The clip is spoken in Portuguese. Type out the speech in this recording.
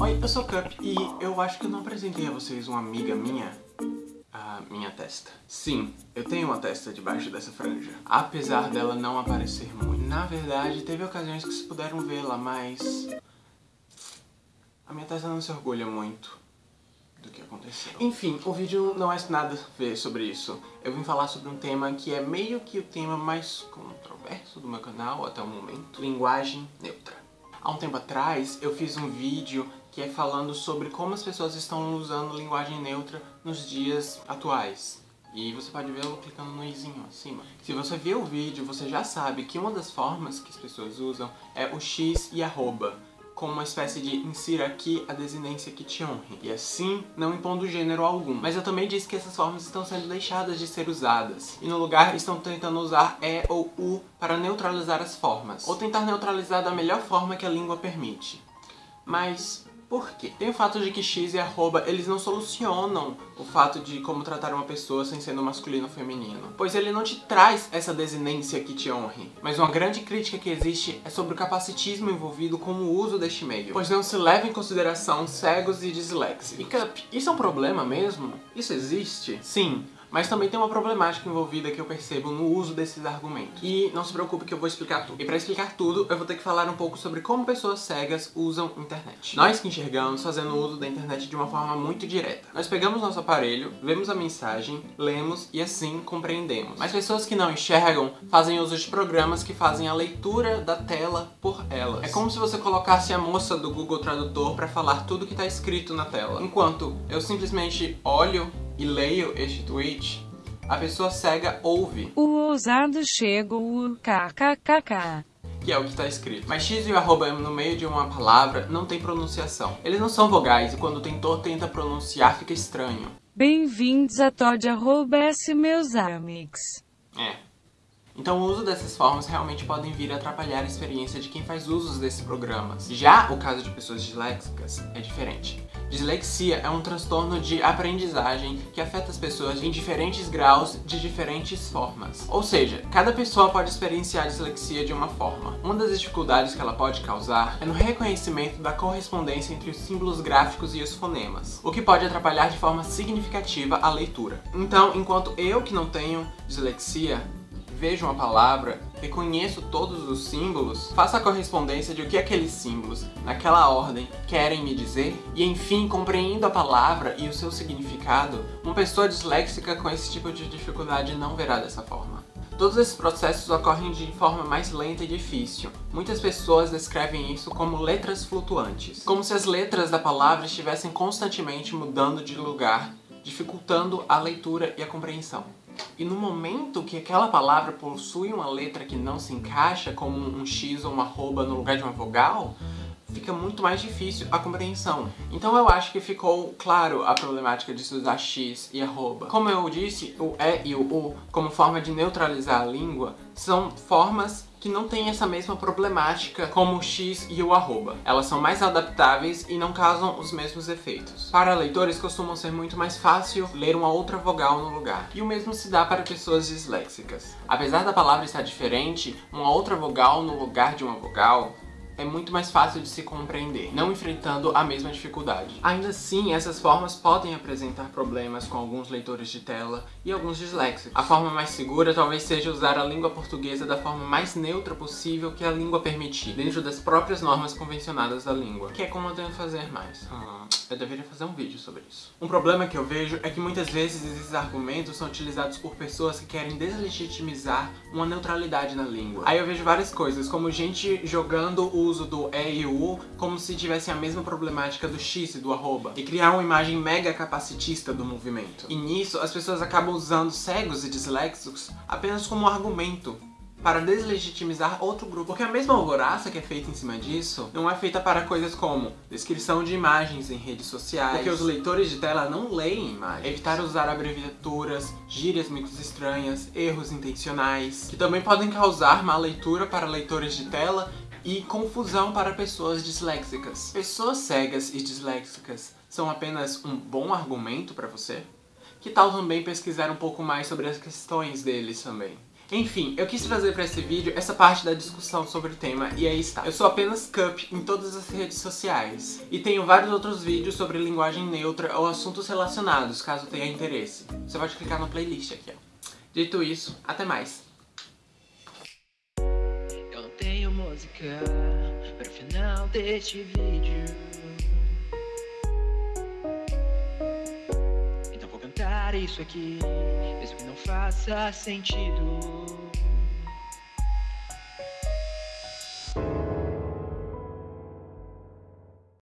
Oi, eu sou o Cup e eu acho que eu não apresentei a vocês uma amiga minha a minha testa. Sim, eu tenho uma testa debaixo dessa franja. Apesar dela não aparecer muito. Na verdade, teve ocasiões que vocês puderam vê-la, mas... A minha testa não se orgulha muito do que aconteceu. Enfim, o vídeo não é nada a ver sobre isso. Eu vim falar sobre um tema que é meio que o tema mais controverso do meu canal até o momento. Linguagem neutra. Há um tempo atrás, eu fiz um vídeo que é falando sobre como as pessoas estão usando linguagem neutra nos dias atuais. E você pode vê-lo clicando no izinho acima. Se você viu o vídeo, você já sabe que uma das formas que as pessoas usam é o x e arroba como uma espécie de insira aqui a desinência que te honre, e assim não impondo gênero algum. Mas eu também disse que essas formas estão sendo deixadas de ser usadas, e no lugar estão tentando usar E ou U para neutralizar as formas, ou tentar neutralizar da melhor forma que a língua permite. Mas por quê? Tem o fato de que x e arroba, eles não solucionam o fato de como tratar uma pessoa sem ser no masculino ou feminino. Pois ele não te traz essa desinência que te honre. Mas uma grande crítica que existe é sobre o capacitismo envolvido com o uso deste meio. Pois não se leva em consideração cegos e disléxicos. E Cup, isso é um problema mesmo? Isso existe? Sim. Mas também tem uma problemática envolvida que eu percebo no uso desses argumentos. E não se preocupe que eu vou explicar tudo. E para explicar tudo, eu vou ter que falar um pouco sobre como pessoas cegas usam internet. Nós que enxergamos fazendo uso da internet de uma forma muito direta. Nós pegamos nosso aparelho, vemos a mensagem, lemos e assim compreendemos. Mas pessoas que não enxergam fazem uso de programas que fazem a leitura da tela por elas. É como se você colocasse a moça do Google Tradutor para falar tudo que está escrito na tela. Enquanto eu simplesmente olho e leio este tweet, a pessoa cega ouve. O ousado chega o kkkk. Que é o que está escrito. Mas x e o arroba no meio de uma palavra não tem pronunciação. Eles não são vogais e quando o tentor tenta pronunciar fica estranho. Bem-vindos a Todd arroba S meus amigos. É. Então o uso dessas formas realmente podem vir a atrapalhar a experiência de quem faz usos desses programas. Já o caso de pessoas disléxicas é diferente. Dislexia é um transtorno de aprendizagem que afeta as pessoas em diferentes graus de diferentes formas. Ou seja, cada pessoa pode experienciar dislexia de uma forma. Uma das dificuldades que ela pode causar é no reconhecimento da correspondência entre os símbolos gráficos e os fonemas, o que pode atrapalhar de forma significativa a leitura. Então, enquanto eu que não tenho dislexia, vejo uma palavra, reconheço todos os símbolos, faço a correspondência de o que aqueles símbolos, naquela ordem, querem me dizer, e enfim, compreendo a palavra e o seu significado, uma pessoa disléxica com esse tipo de dificuldade não verá dessa forma. Todos esses processos ocorrem de forma mais lenta e difícil. Muitas pessoas descrevem isso como letras flutuantes. Como se as letras da palavra estivessem constantemente mudando de lugar, dificultando a leitura e a compreensão. E no momento que aquela palavra possui uma letra que não se encaixa, como um X ou uma arroba no lugar de uma vogal, fica muito mais difícil a compreensão. Então eu acho que ficou claro a problemática de se usar X e arroba. Como eu disse, o E e o U, como forma de neutralizar a língua, são formas que não têm essa mesma problemática como o X e o arroba. Elas são mais adaptáveis e não causam os mesmos efeitos. Para leitores costumam ser muito mais fácil ler uma outra vogal no lugar. E o mesmo se dá para pessoas disléxicas. Apesar da palavra estar diferente, uma outra vogal no lugar de uma vogal é muito mais fácil de se compreender, não enfrentando a mesma dificuldade. Ainda assim, essas formas podem apresentar problemas com alguns leitores de tela e alguns disléxicos. A forma mais segura talvez seja usar a língua portuguesa da forma mais neutra possível que a língua permitir, dentro das próprias normas convencionadas da língua, que é como eu tenho fazer mais. Hum, eu deveria fazer um vídeo sobre isso. Um problema que eu vejo é que muitas vezes esses argumentos são utilizados por pessoas que querem deslegitimizar uma neutralidade na língua. Aí eu vejo várias coisas, como gente jogando o uso do E e U como se tivessem a mesma problemática do X e do arroba, e criar uma imagem mega capacitista do movimento. E nisso, as pessoas acabam usando cegos e disléxicos apenas como argumento para deslegitimizar outro grupo. Porque a mesma alvoraça que é feita em cima disso não é feita para coisas como descrição de imagens em redes sociais, porque os leitores de tela não leem imagens. Evitar usar abreviaturas, gírias muito estranhas, erros intencionais, que também podem causar má leitura para leitores de tela e confusão para pessoas disléxicas. Pessoas cegas e disléxicas são apenas um bom argumento para você? Que tal também pesquisar um pouco mais sobre as questões deles também? Enfim, eu quis trazer pra esse vídeo essa parte da discussão sobre o tema e aí está. Eu sou apenas Cup em todas as redes sociais. E tenho vários outros vídeos sobre linguagem neutra ou assuntos relacionados, caso tenha interesse. Você pode clicar na playlist aqui, ó. Dito isso, até mais. Música para o final deste vídeo. Então vou cantar isso aqui, mesmo que não faça sentido.